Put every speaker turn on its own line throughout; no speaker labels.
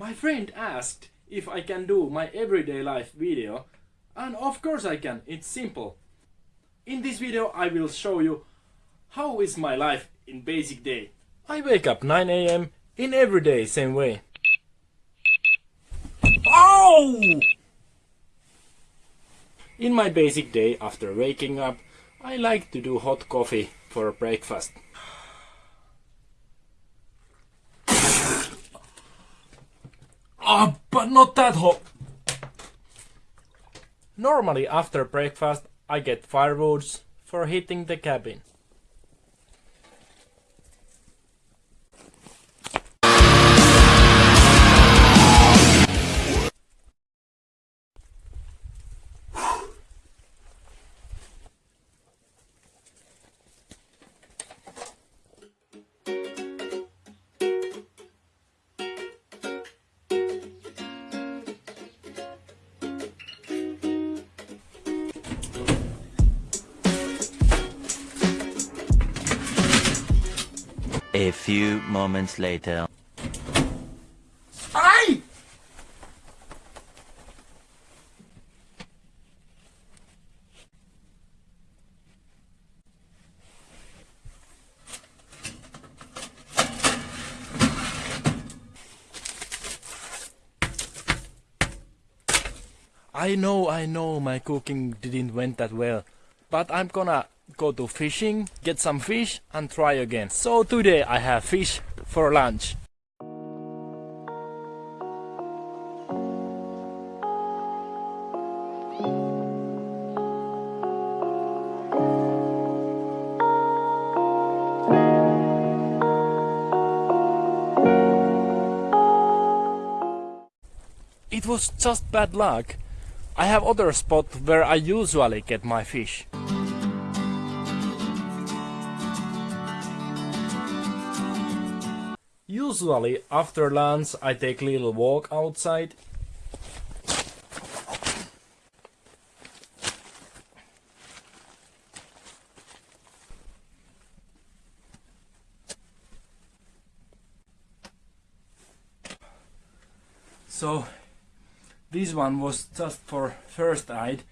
My friend asked if I can do my everyday life video and of course I can, it's simple. In this video I will show you how is my life in basic day. I wake up 9 am in every day same way. Oh! In my basic day after waking up I like to do hot coffee for breakfast. Ah, but not that hot. Normally after breakfast I get firewoods for heating the cabin.
A few moments later.
Ay! I know, I know, my cooking didn't went that well, but I'm gonna go to fishing, get some fish and try again. So today I have fish for lunch. It was just bad luck. I have other spot where I usually get my fish. Usually after lunch I take little walk outside. So this one was just for first aid.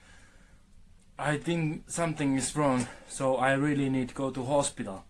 I think something is wrong, so I really need to go to hospital.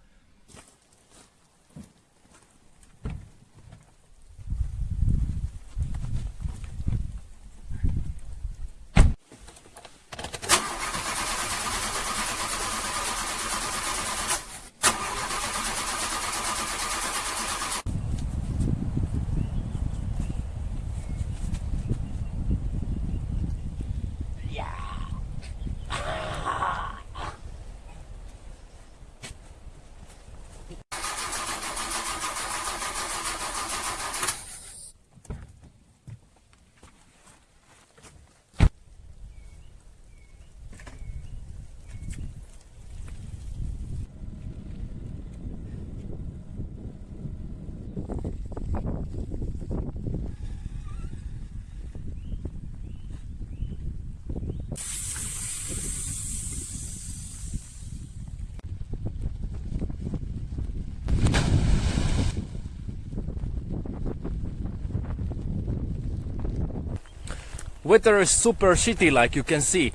Weather is super shitty like you can see,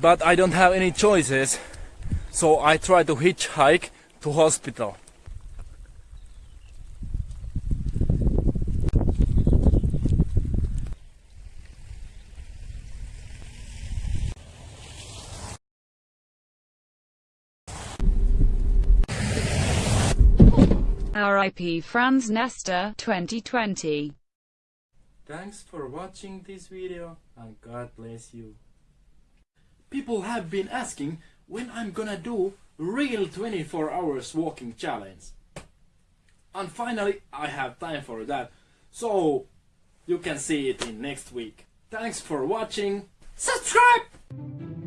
but I don't have any choices, so I try to hitchhike to hospital.
RIP Franz Nestor 2020
Thanks for watching this video and God bless you. People have been asking when I'm gonna do real 24 hours walking challenge. And finally I have time for that. So you can see it in next week. Thanks for watching. Subscribe!